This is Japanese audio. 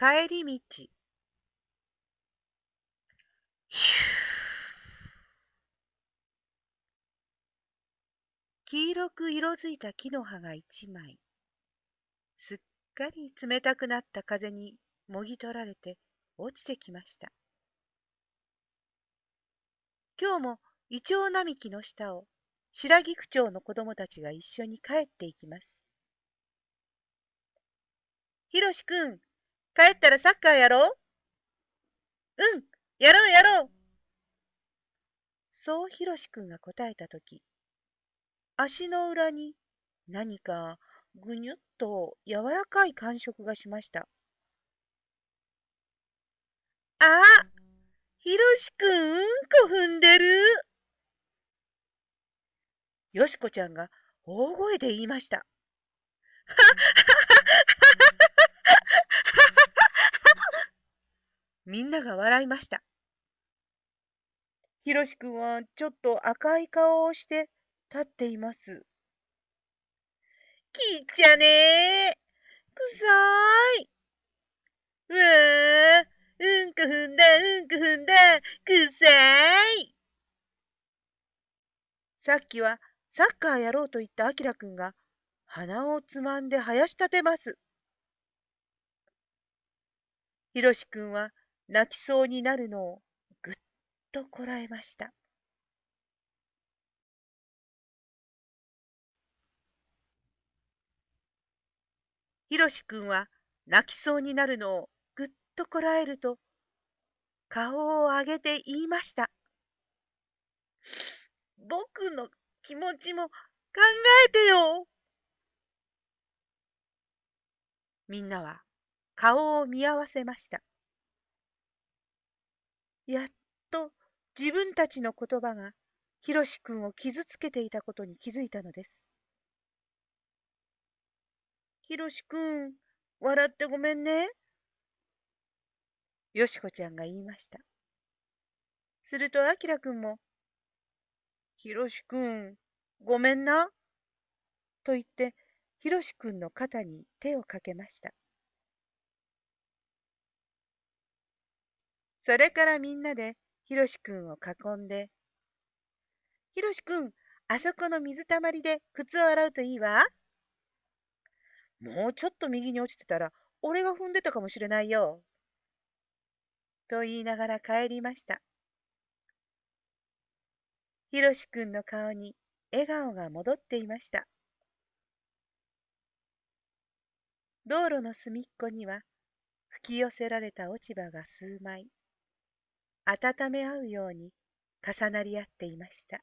帰り道。黄色く色づいた木の葉が一枚。すっかり冷たくなった風にもぎ取られて落ちてきました。今日もイチョウ並木の下を白菊町の子供たちが一緒に帰っていきます。ひろしくん、帰ったらサッカーやろう？うん、やろうやろうそうひろしくんが答えたとき、足の裏に何かぐにゅっと柔らかい感触がしました。あひろしくん、うんこ踏んでる。よしこちゃんが大声で言いました。みんなが笑いました。ひろしくんはちょっと赤い顔をして立っています。きっちゃねー。くさーい。うわうんこ踏んだ、うんこ踏んだ、くさーい。さっきはサッカーやろうと言ったあきらくんが鼻をつまんで生やし立てます。ひろしくんは泣きそうになるのをぐっとこらえました。ひろしくんは泣きそうになるのをぐっとこらえると顔を上げて言いました。僕の気持ちも考えてよ。みんなは顔を見合わせました。やっと自分たちの言葉がひろしくんを傷つけていたことに気づいたのです。ひろしくん、笑ってごめんね。よしこちゃんが言いました。するとあきらくんも、ひろしくん、ごめんな。と言って、ひろしくんの肩に手をかけました。それからみんなでひろしくんを囲んで、ひろしくん、あそこの水たまりで靴を洗うといいわ？もうちょっと右に落ちてたら、俺が踏んでたかもしれないよ。と言いながら帰りました。ひろしくんの顔に笑顔が戻っていました。道路の隅っこには吹き寄せられた落ち葉が数枚、温め合うように重なり合っていました。